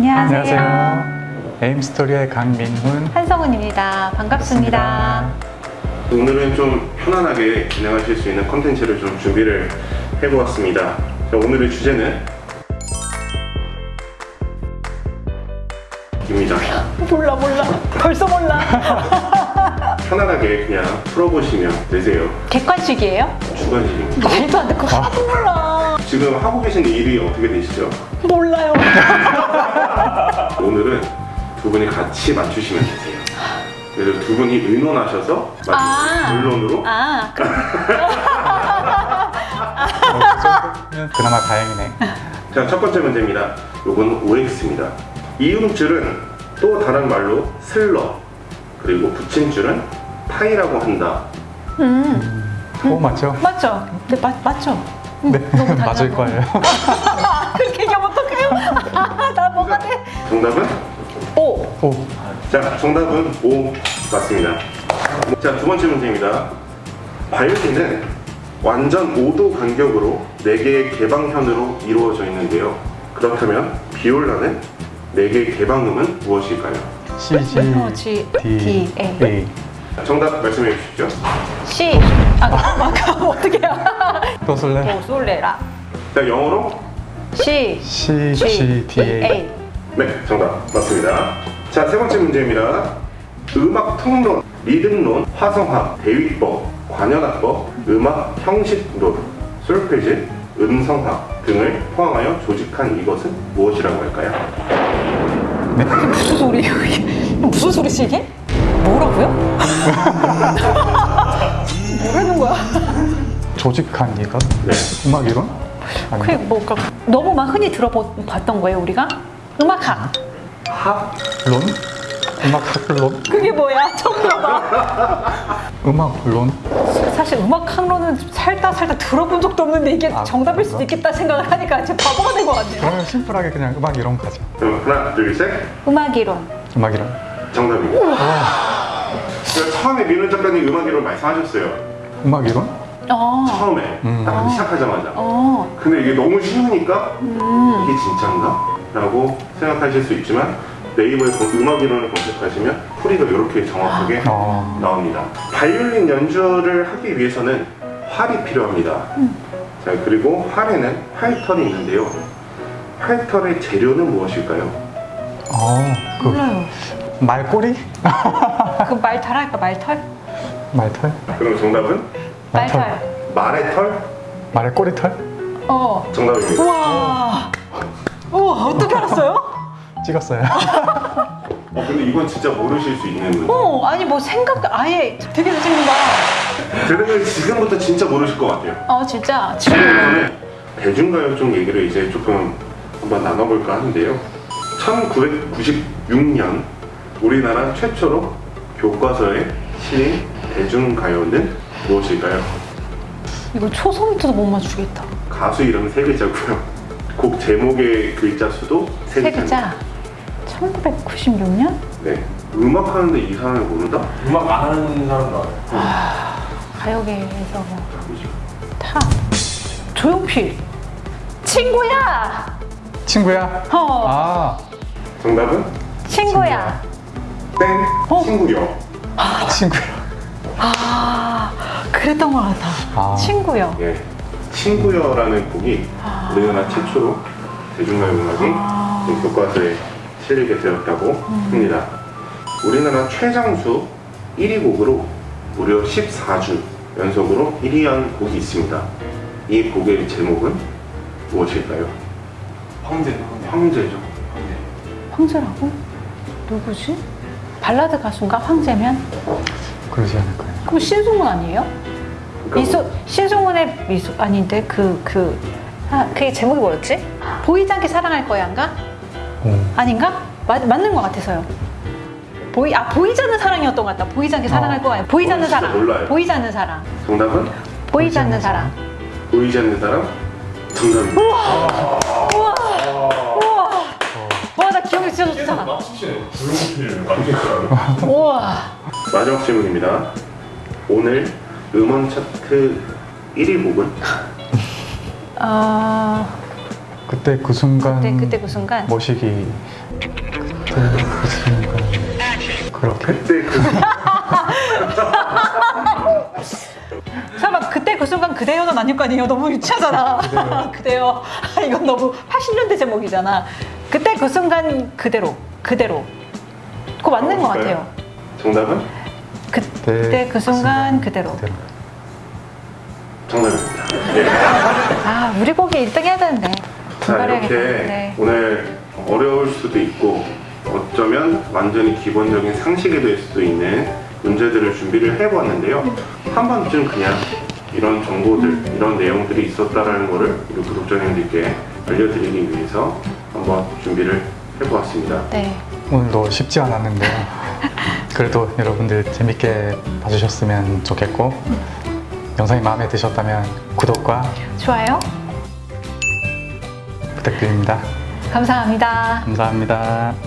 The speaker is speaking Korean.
안녕하세요. 안녕하세요. 에임스토리의 강민훈. 한성은입니다. 반갑습니다. 오늘은 좀 편안하게 진행하실 수 있는 컨텐츠를 좀 준비를 해보았습니다. 자, 오늘의 주제는 입니다. 몰라 몰라. 벌써 몰라. 편안하게 그냥 풀어보시면 되세요. 객관식이에요? 주관식입니다. 말도 안 돼. 그거 하도 몰라. 지금 하고 계신 일이 어떻게 되시죠? 몰라요. 오늘은 두 분이 같이 맞추시면 되세요. 그래서 두 분이 의논하셔서 아. 결론으로 아, 그, 어, 그 정도면 그나마 다행이네. 자, 첫 번째 문제입니다. 요건 OX입니다. 이음줄은 또 다른 말로 슬러, 그리고 붙임줄은 타이라고 한다. 음, 오, 맞죠? 맞죠? 네, 맞, 맞죠? 음, 네, 맞을. 거예요. 그렇게 얘기하면 어떡해요? 아, 나 뭐가 돼? 정답은? 오. 오, 자, 정답은 O 맞습니다. 자, 두 번째 문제입니다. 바이올린은 완전 5도 간격으로 4개의 개방현으로 이루어져 있는데요. 그렇다면 비올라는 4개의 개방음은 무엇일까요? C, G, 어, D, D, A. 정답 말씀해 주십시오. C. 아, 아까 어떻게 해요? 또 쓸래? 오, 솔레라. 자, 영어로? C. C, G, D, A. 네, 정답 맞습니다. 자, 세 번째 문제입니다. 음악 통론, 리듬론, 화성학, 대위법, 관현악법, 음악 형식론, 솔페지, 음성학 등을 포함하여 조직한 이것은 무엇이라고 할까요? 무슨 소리예요 이게? 무슨 소리지 이게? 뭐라고요? 뭐라는 거야? 조직한 이것? 네. 음악 이론? 그게 아니, 뭐가 너무 막 흔히 들어봤던 거예요 우리가? 음악학 학, 론? 음악 학론? 그게 뭐야? 처음 들어봐 음악 론? 사실 음악학론은 살다 살다 들어본 적도 없는데 이게 아, 정답일 수도 그런가? 있겠다 생각을 하니까 진짜 바보가 된 것 같네요 그러면 심플하게 그냥 음악 이론 가자. 그럼 하나, 둘, 셋. 음악이론 음악 이론. 정답입니다. 제가 처음에 민훈 작가님 음악 이론 말씀하셨어요. 음악 이론? 어, 처음에 음. 딱 시작하자마자. 어, 근데 이게 너무 쉬우니까 음. 이게 진짜인가? 라고 생각하실 수 있지만 네이버에 검- 음악 이론을 검색하시면 풀이가 이렇게 정확하게 어. 나옵니다. 바이올린 연주를 하기 위해서는 활이 필요합니다. 자 그리고 활에는 활털이 있는데요. 활털의 재료는 무엇일까요? 어, 그 몰라요 말꼬리? 그 말털 할까 말털? 말털? 그럼 정답은 말털 말의 털? 말의 꼬리 털? 어 정답입니다. 우와 우와 어떻게 알았어요? 찍었어요. 어, 근데 이건 진짜 모르실 수 있는. 어 아니 뭐 생각 아예 되게 잘 찍는다 들으면 지금부터 진짜 모르실 것 같아요. 어 진짜 지금 이번에 대중가요 쪽 얘기를 이제 조금 한번 나눠볼까 하는데요. 1996년 우리나라 최초로 교과서에 실린 대중가요는 무엇일까요? 이거 초성부터도 못 맞추겠다 가수 이름 세 글자고요. 곡 제목의 글자 수도 세세 글자. 글자 1996년? 네. 음악 하는데 이 사람을 모른다? 음악 안 하는 사람도 알아요. 가요계에서 뭐 누구죠? 타 조용필 친구야 친구야? 어 아, 정답은 친구야 땡 어? 친구요. 친구야. 아 그랬던 것 같아 아. 친구요 예. 친구여라는 곡이 우리나라 최초로 대중가요 음악이 이 교과서에 실리게 되었다고 합니다. 우리나라 최장수 1위 곡으로 무려 14주 연속으로 1위한 곡이 있습니다. 이 곡의 제목은 무엇일까요? 황제, 황제. 황제죠. 황제. 황제라고? 누구지? 발라드 가수인가 황제면? 그러지 않을까요? 그럼 신승훈 아니에요? 미소 신승훈의 미소 아닌데 그그 아, 그게 제목이 뭐였지? 보이지 않게 사랑할 거야인가? 오. 아닌가? 맞, 맞는 것 같아서요. 보이 아 보이지 않는 사랑이었던 것 같다. 보이지 않게 사랑할 어. 거야. 보이지 않는 진짜 사랑. 몰라요. 보이지 않는 사랑. 정답은 보이지 않는 사랑. 보이지 않는 사람 정답입니다. 우와. 와 나 기억이 진짜 좋다. 맞겠어요. 우와. 마지막 질문입니다. 오늘 음원 차트 1위 곡은 어 그때 그 순간 그때 그때 그 순간 모시기 그때 그 순간 그렇게 그때 그 설마 그때 그 순간 그대여는 아닐 거 아니에요? 너무 유치하잖아. 그대여. 이건 너무 80년대 제목이잖아. 그때 그 순간 그대로 그대로. 그거 맞는 것? 같아요. 정답은 그때 그 순간 그대로. 그대로. 정답입니다. 예. 아 우리 곡이 1등 해야 되는데. 자. 이렇게 네. 오늘 어려울 수도 있고 어쩌면 완전히 기본적인 상식이 될 수도 있는 문제들을 준비를 해보았는데요. 한 번쯤 그냥 이런 정보들, 이런 내용들이 있었다라는 거를 우리 구독자님들께 알려드리기 위해서 한번 준비를 해보았습니다. 네. 오늘도 쉽지 않았는데요. 그래도 여러분들 재밌게 봐주셨으면 좋겠고 영상이 마음에 드셨다면 구독과 좋아요. 부탁드립니다. 감사합니다. 감사합니다.